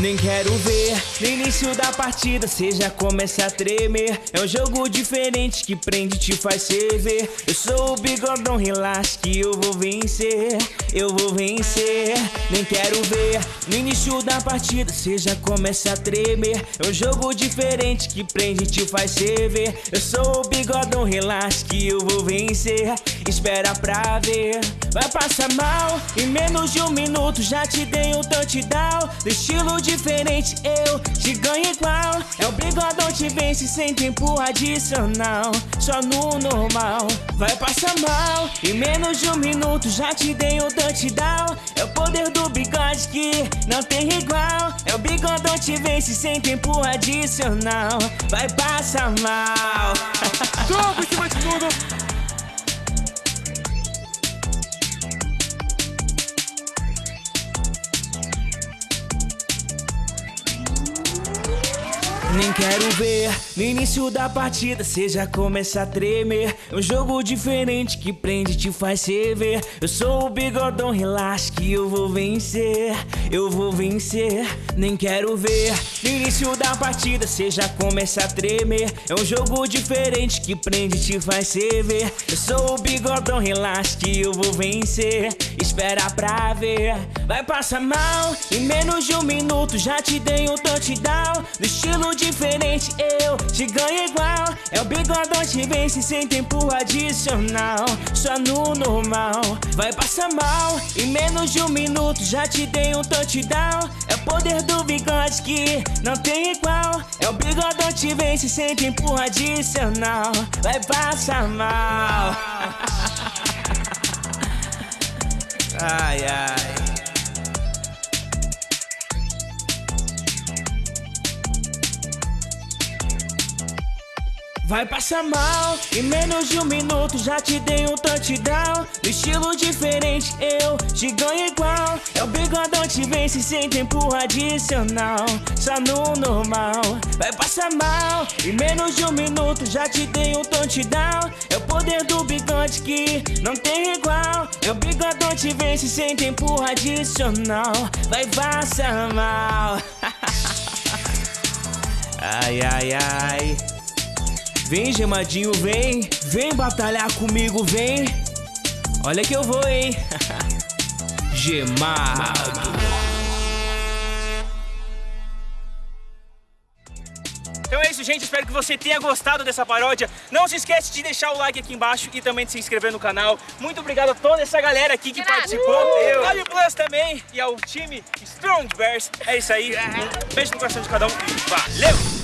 Nem quero ver no início da partida Cê já começa a tremer. É um jogo diferente que prende e te faz ferver. Eu sou o bigodão, relaxa que eu vou vencer. Eu vou vencer. Nem quero ver no início da partida Cê já começa a tremer. É um jogo diferente que prende e te faz ferver. Eu sou o bigodão, relaxa que eu vou vencer Espera pra ver. Vai passar mal Em menos de um minuto já te dei um touchdown. Do estilo diferente, eu te ganho igual. É o bigodão te vence sem tempo adicional. Só no normal, vai passar mal Em menos de um minuto já te dei um touchdown. É o poder do bigode que não tem igual. É o bigodão te vence sem tempo adicional. Vai passar mal. Sobe em cima de tudo Nem quero ver no início da partida Cê já começa a tremer. É um jogo diferente que prende e te faz se ver. Eu sou o bigodão, relaxa que eu vou vencer. Eu vou vencer. Nem quero ver no início da partida Cê já começa a tremer. É um jogo diferente que prende e te faz se ver. Eu sou o bigodão, relaxa que eu vou vencer. Espera pra ver. Vai passar mal Em menos de um minuto já te dei um touchdown. No estilo diferente. Eu te ganho igual. É o bigodão te vence sem tempo adicional. Só no normal. Vai passar mal. Em menos de um minuto já te dei um touchdown. É o poder do bigode que não tem igual. É o bigodão te vence sem tempo adicional. Vai passar mal. Ai, ai Vai passar mal, em menos de um minuto já te dei um touchdown. Estilo diferente eu te ganho igual. É o bigodão te vence sem tempo adicional. Só no normal. Vai passar mal, em menos de um minuto já te dei um touchdown. É o poder do bigode que não tem igual. É o bigodão te vence sem tempo adicional. Vai passar mal. Ai, ai, ai Vem, gemadinho, vem. Vem batalhar comigo, vem. Olha que eu vou, hein. Gemado. Então é isso, gente. Espero que você tenha gostado dessa paródia. Não se esquece de deixar o like aqui embaixo e também de se inscrever no canal. Muito obrigado a toda essa galera aqui que participou. Uh! Gabi Plus também e ao time Strong Bears. É isso aí. Um beijo no coração de cada um e valeu!